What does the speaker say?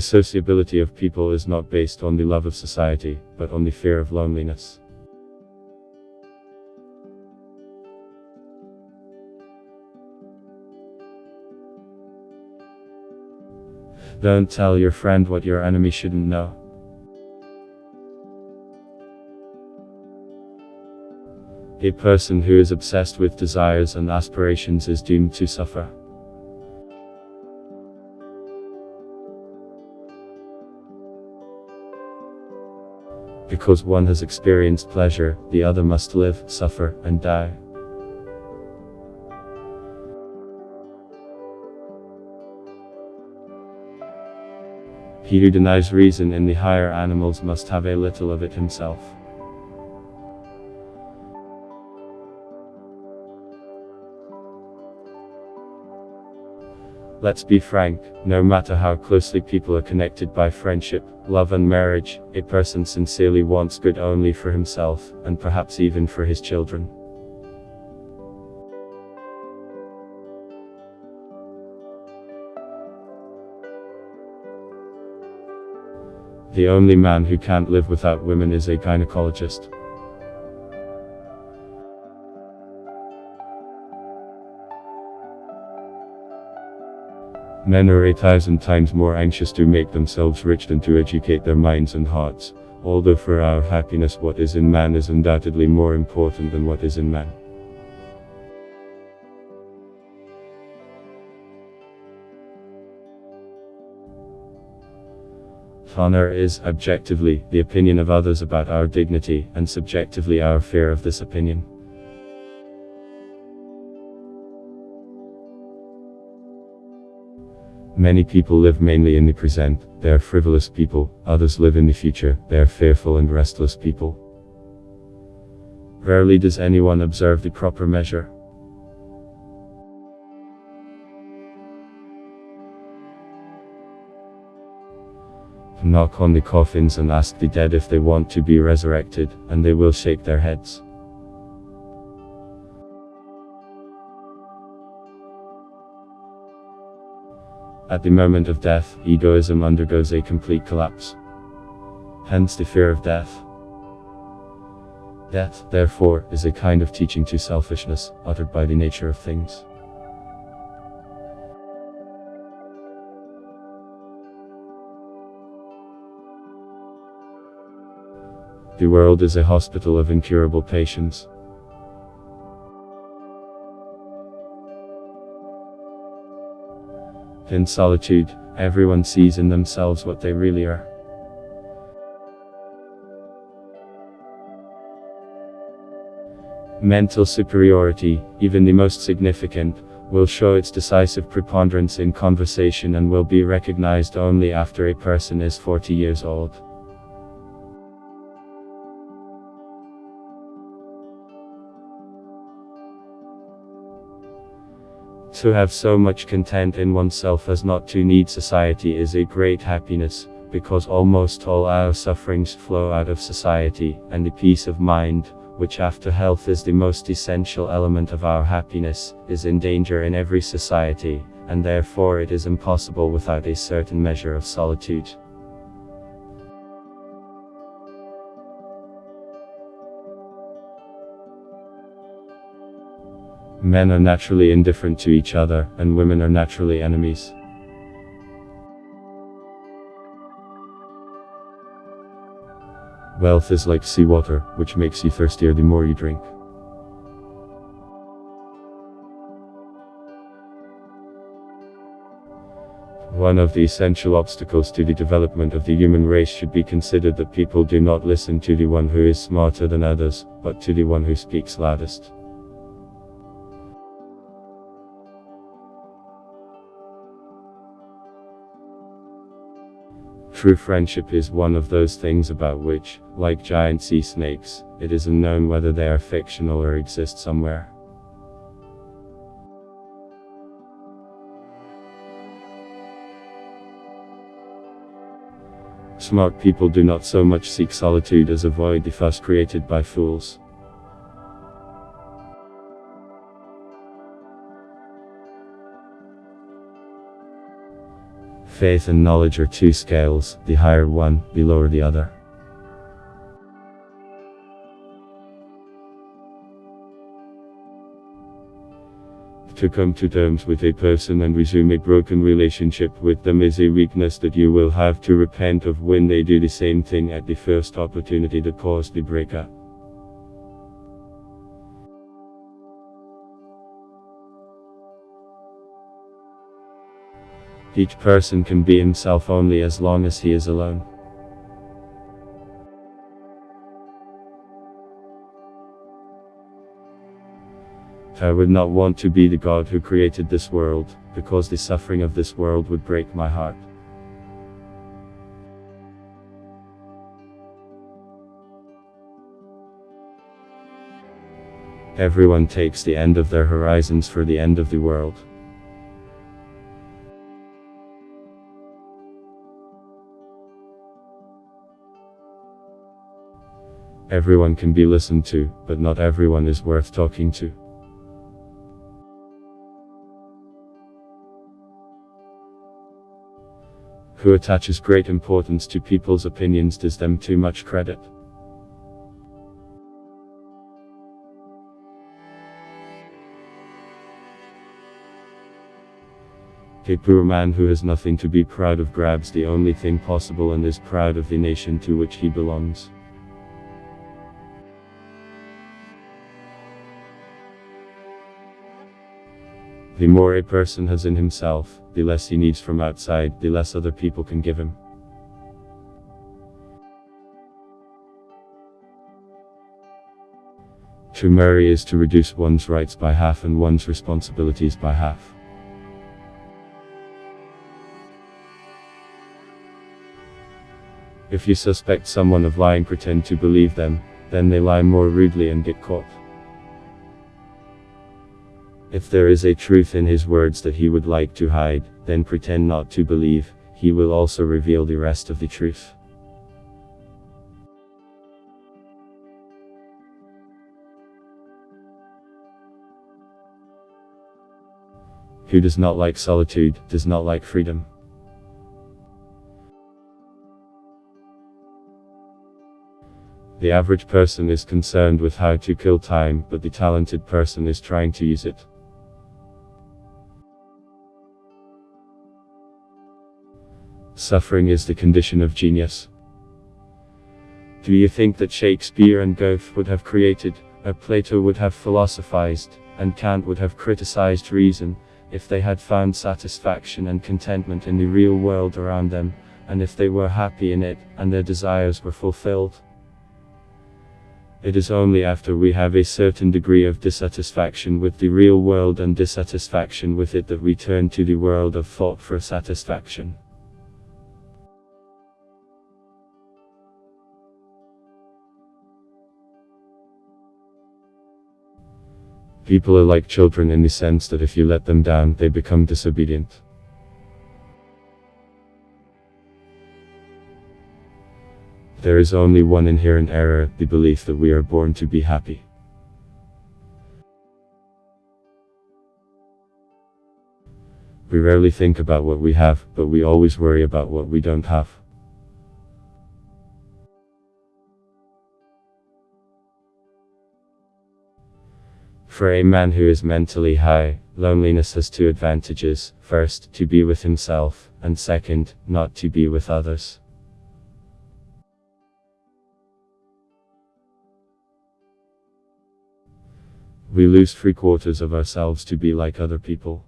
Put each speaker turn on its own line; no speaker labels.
The sociability of people is not based on the love of society, but on the fear of loneliness. Don't tell your friend what your enemy shouldn't know. A person who is obsessed with desires and aspirations is doomed to suffer. Because one has experienced pleasure, the other must live, suffer, and die. He who denies reason in the higher animals must have a little of it himself. Let's be frank, no matter how closely people are connected by friendship, love and marriage, a person sincerely wants good only for himself, and perhaps even for his children. The only man who can't live without women is a gynecologist. Men are a thousand times more anxious to make themselves rich than to educate their minds and hearts, although for our happiness what is in man is undoubtedly more important than what is in man. Honor is, objectively, the opinion of others about our dignity, and subjectively our fear of this opinion. Many people live mainly in the present, they are frivolous people, others live in the future, they are fearful and restless people. Rarely does anyone observe the proper measure. Knock on the coffins and ask the dead if they want to be resurrected, and they will shake their heads. At the moment of death, egoism undergoes a complete collapse. Hence the fear of death. Death, therefore, is a kind of teaching to selfishness, uttered by the nature of things. The world is a hospital of incurable patients. In solitude, everyone sees in themselves what they really are. Mental superiority, even the most significant, will show its decisive preponderance in conversation and will be recognized only after a person is 40 years old. To have so much content in oneself as not to need society is a great happiness, because almost all our sufferings flow out of society, and the peace of mind, which after health is the most essential element of our happiness, is in danger in every society, and therefore it is impossible without a certain measure of solitude. Men are naturally indifferent to each other, and women are naturally enemies. Wealth is like seawater, which makes you thirstier the more you drink. One of the essential obstacles to the development of the human race should be considered that people do not listen to the one who is smarter than others, but to the one who speaks loudest. True friendship is one of those things about which, like giant sea snakes, it is unknown whether they are fictional or exist somewhere. Smart people do not so much seek solitude as avoid the fuss created by fools. Faith and knowledge are two scales, the higher one, the lower the other. To come to terms with a person and resume a broken relationship with them is a weakness that you will have to repent of when they do the same thing at the first opportunity that caused the breakup. Each person can be himself only as long as he is alone. I would not want to be the God who created this world, because the suffering of this world would break my heart. Everyone takes the end of their horizons for the end of the world. Everyone can be listened to, but not everyone is worth talking to. who attaches great importance to people's opinions does them too much credit. A poor man who has nothing to be proud of grabs the only thing possible and is proud of the nation to which he belongs. The more a person has in himself, the less he needs from outside, the less other people can give him. To marry is to reduce one's rights by half and one's responsibilities by half. If you suspect someone of lying pretend to believe them, then they lie more rudely and get caught. If there is a truth in his words that he would like to hide, then pretend not to believe, he will also reveal the rest of the truth. Who does not like solitude, does not like freedom. The average person is concerned with how to kill time, but the talented person is trying to use it. Suffering is the condition of genius. Do you think that Shakespeare and Goethe would have created, or Plato would have philosophized, and Kant would have criticized reason, if they had found satisfaction and contentment in the real world around them, and if they were happy in it, and their desires were fulfilled? It is only after we have a certain degree of dissatisfaction with the real world and dissatisfaction with it that we turn to the world of thought for satisfaction. People are like children in the sense that if you let them down, they become disobedient. There is only one inherent error, the belief that we are born to be happy. We rarely think about what we have, but we always worry about what we don't have. For a man who is mentally high, loneliness has two advantages, first, to be with himself, and second, not to be with others. We lose three quarters of ourselves to be like other people.